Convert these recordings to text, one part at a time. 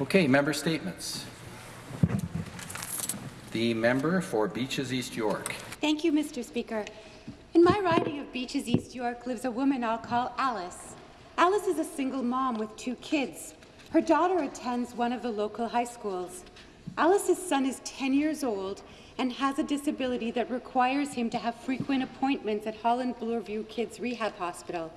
Okay, member statements. The member for Beaches East York. Thank you, Mr. Speaker. In my riding of Beaches East York lives a woman I'll call Alice. Alice is a single mom with two kids. Her daughter attends one of the local high schools. Alice's son is 10 years old and has a disability that requires him to have frequent appointments at Holland Bloorview Kids Rehab Hospital.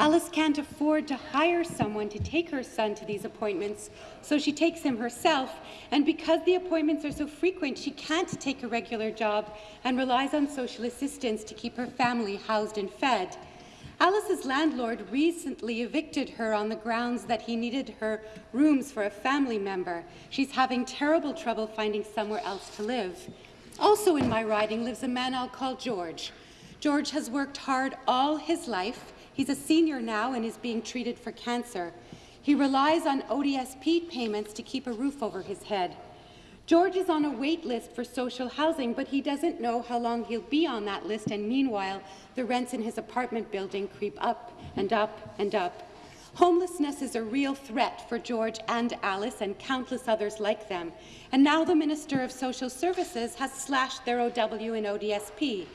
Alice can't afford to hire someone to take her son to these appointments, so she takes him herself, and because the appointments are so frequent, she can't take a regular job and relies on social assistance to keep her family housed and fed. Alice's landlord recently evicted her on the grounds that he needed her rooms for a family member. She's having terrible trouble finding somewhere else to live. Also in my riding lives a man I'll call George. George has worked hard all his life. He's a senior now and is being treated for cancer. He relies on ODSP payments to keep a roof over his head. George is on a wait list for social housing, but he doesn't know how long he'll be on that list, and meanwhile, the rents in his apartment building creep up and up and up. Homelessness is a real threat for George and Alice and countless others like them. And now the Minister of Social Services has slashed their OW and ODSP.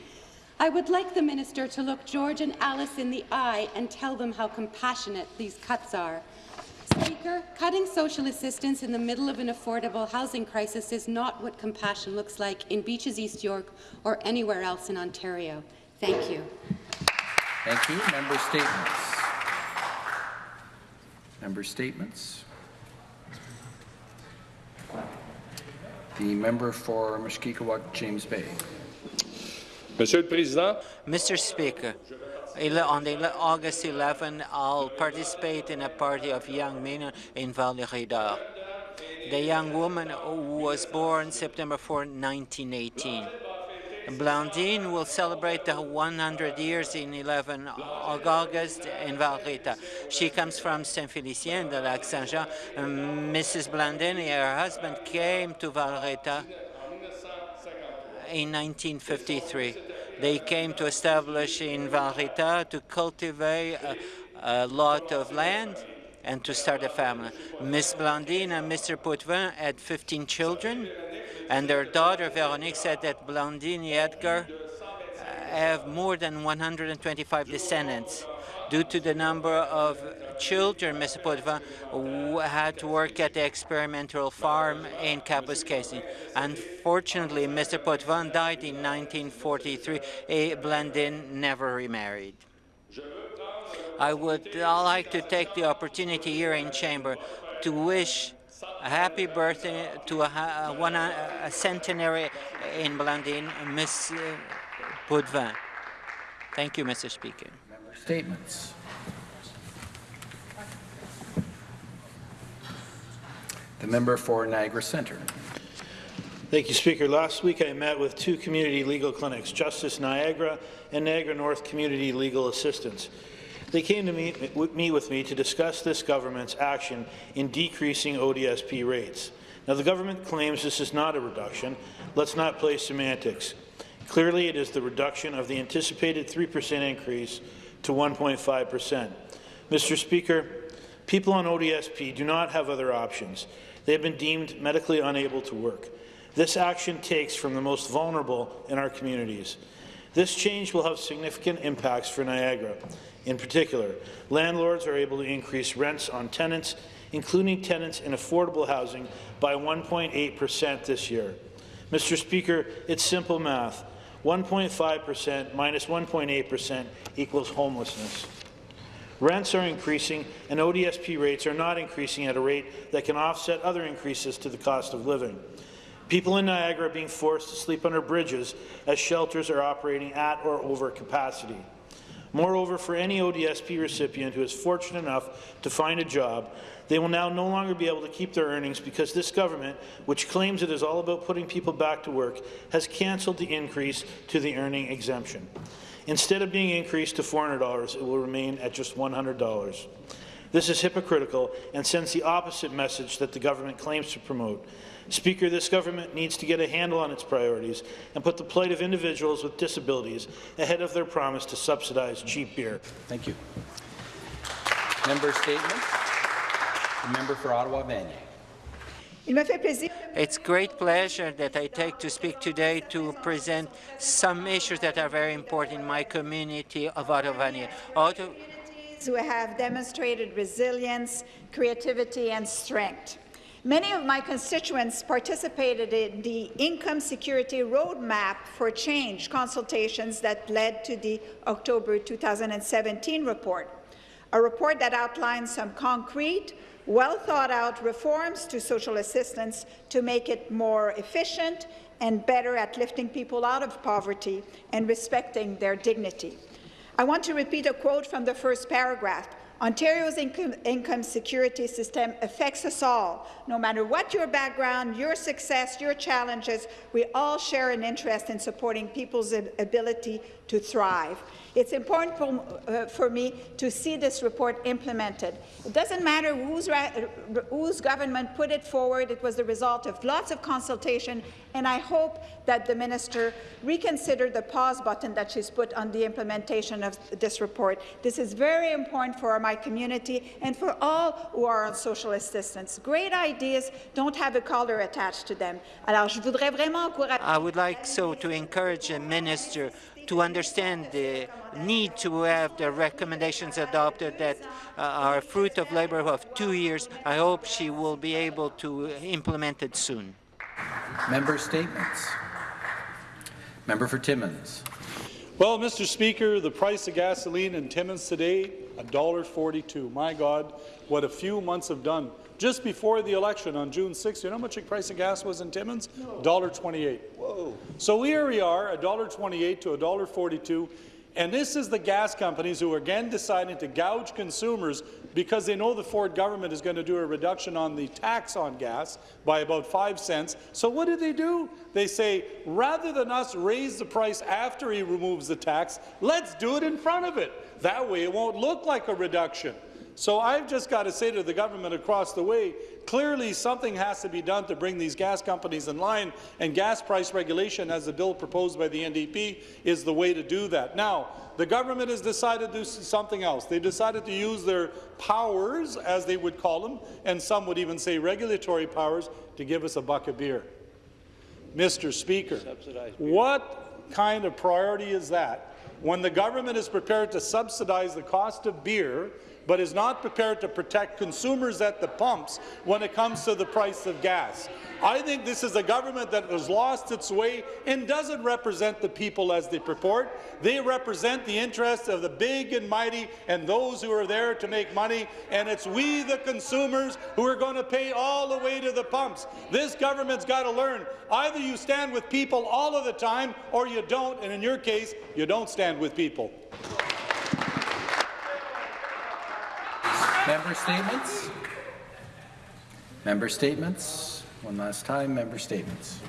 I would like the minister to look George and Alice in the eye and tell them how compassionate these cuts are. Speaker, cutting social assistance in the middle of an affordable housing crisis is not what compassion looks like in Beaches East York or anywhere else in Ontario. Thank you. Thank you. Member statements. Member statements. The member for Mushkegowuk, James Bay. Mr. Speaker, on August 11, I'll participate in a party of young men in Val-d'Or. The young woman was born September 4, 1918. Blandine will celebrate the 100 years in 11 August in Val Rita. She comes from Saint-Félicien de Lac Saint-Jean. Mrs. Blandine and her husband came to Val Rita in 1953. They came to establish in Val Rita to cultivate a, a lot of land and to start a family. Miss Blandine and Mr. Potvin had 15 children, and their daughter Veronique said that Blandine and Edgar uh, have more than 125 descendants. Due to the number of children, Mr. W- had to work at the experimental farm in Kapuskasing. Unfortunately, Mr. Potvin died in 1943. A Blandine never remarried. I would like to take the opportunity here in Chamber to wish a happy birthday to a, one, a centenary in Blandine, Miss uh, Potvin. Thank you, Mr. Speaker. Member statements. The member for Niagara Centre. Thank you, Speaker. Last week I met with two community legal clinics, Justice Niagara and Niagara North Community Legal Assistance. They came to meet, meet with me to discuss this government's action in decreasing ODSP rates. Now, the government claims this is not a reduction. Let's not play semantics. Clearly, it is the reduction of the anticipated 3% increase to 1.5 percent. Mr. Speaker, people on ODSP do not have other options. They have been deemed medically unable to work. This action takes from the most vulnerable in our communities. This change will have significant impacts for Niagara. In particular, landlords are able to increase rents on tenants, including tenants in affordable housing, by 1.8 percent this year. Mr. Speaker, it's simple math. 1.5 percent minus minus 1.8 percent equals homelessness. Rents are increasing, and ODSP rates are not increasing at a rate that can offset other increases to the cost of living. People in Niagara are being forced to sleep under bridges as shelters are operating at or over capacity. Moreover, for any ODSP recipient who is fortunate enough to find a job, they will now no longer be able to keep their earnings because this government, which claims it is all about putting people back to work, has cancelled the increase to the earning exemption. Instead of being increased to $400, it will remain at just $100. This is hypocritical and sends the opposite message that the government claims to promote. Speaker, this government needs to get a handle on its priorities and put the plight of individuals with disabilities ahead of their promise to subsidize cheap beer. Thank you. Member statement. The member for Ottawa Vanier. Il me fait plaisir It's great pleasure that I take to speak today to present some issues that are very important in my community of Ottawa. Who have demonstrated resilience, creativity, and strength. Many of my constituents participated in the Income Security Roadmap for Change consultations that led to the October 2017 report, a report that outlines some concrete, well-thought-out reforms to social assistance to make it more efficient and better at lifting people out of poverty and respecting their dignity. I want to repeat a quote from the first paragraph. Ontario's income, income, security system affects us all. No matter what your background, your success, your challenges, we all share an interest in supporting people's ability to thrive. It's important for, uh, for, me to see this report implemented. It doesn't matter whose, whose, government put it forward. It was the result of lots of consultation, and I hope that the minister reconsider the pause button that she's put on the implementation of this report. This is very important for my community and for all who are on social assistance. Great ideas don't have a collar attached to them. Alors. I would like so to encourage the minister to understand the need to have the recommendations adopted that uh, are fruit of labor of two years. I hope she will be able to implement it soon. Member statements. Member for Timmins. Well, Mr. Speaker, the price of gasoline in Timmins today, $1.42. My God, what a few months have done. Just before the election on June 6th, you know how much the price of gas was in Timmins? $1.28. Whoa. So here we are, $1.28 to $1.42, and this is the gas companies who are again deciding to gouge consumers because they know the Ford government is going to do a reduction on the tax on gas by about 5 cents. So what do they do? They say, rather than us raise the price after he removes the tax, let's do it in front of it. That way it won't look like a reduction. So I've just got to say to the government across the way, clearly something has to be done to bring these gas companies in line, and gas price regulation, as the bill proposed by the NDP, is the way to do that. Now, the government has decided to do something else. They decided to use their powers, as they would call them, and some would even say regulatory powers, to give us a buck of beer. Mr. Speaker, what kind of priority is that when the government is prepared to subsidize the cost of beer but is not prepared to protect consumers at the pumps when it comes to the price of gas. I think this is a government that has lost its way and doesn't represent the people as they purport. They represent the interests of the big and mighty and those who are there to make money, and it's we, the consumers, who are going to pay all the way to the pumps. This government's got to learn. Either you stand with people all of the time, or you don't, and in your case, you don't stand with people. Member statements? Member statements? One last time, member statements.